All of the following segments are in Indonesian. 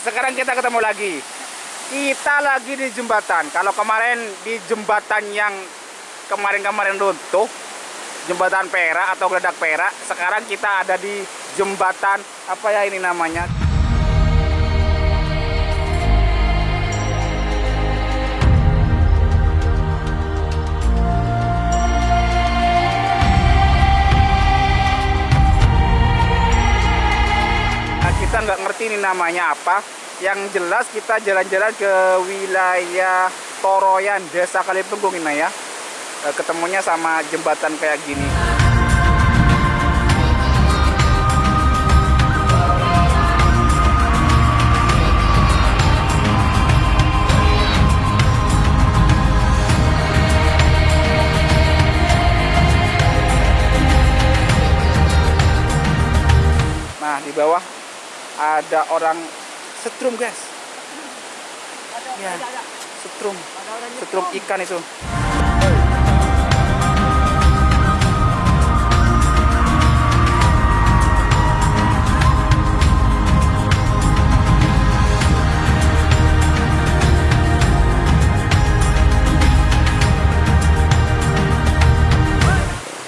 sekarang kita ketemu lagi. Kita lagi di jembatan. Kalau kemarin di jembatan yang kemarin-kemarin runtuh, jembatan perak atau geledak perak, sekarang kita ada di jembatan apa ya ini namanya? Ini namanya apa. Yang jelas kita jalan-jalan ke wilayah Toroyan, Desa Kalipunggung ini ya. Eh, Ketemunya sama jembatan kayak gini. Nah, di bawah ada orang setrum, guys. Ya, setrum. Setrum ikan itu.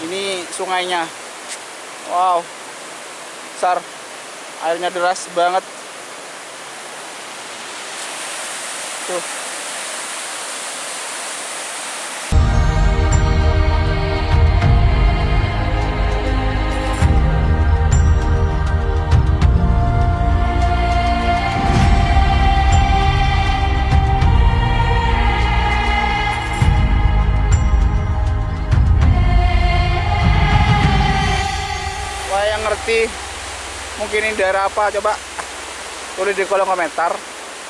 Ini sungainya. Wow. Besar. Airnya deras banget. Tuh. Wah yang ngerti mungkin ini daerah apa coba tulis di kolom komentar.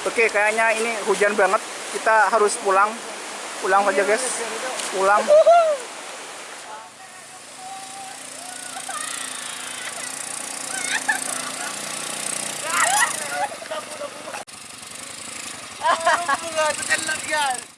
Oke kayaknya ini hujan banget. Kita harus pulang. Pulang saja guys. Pulang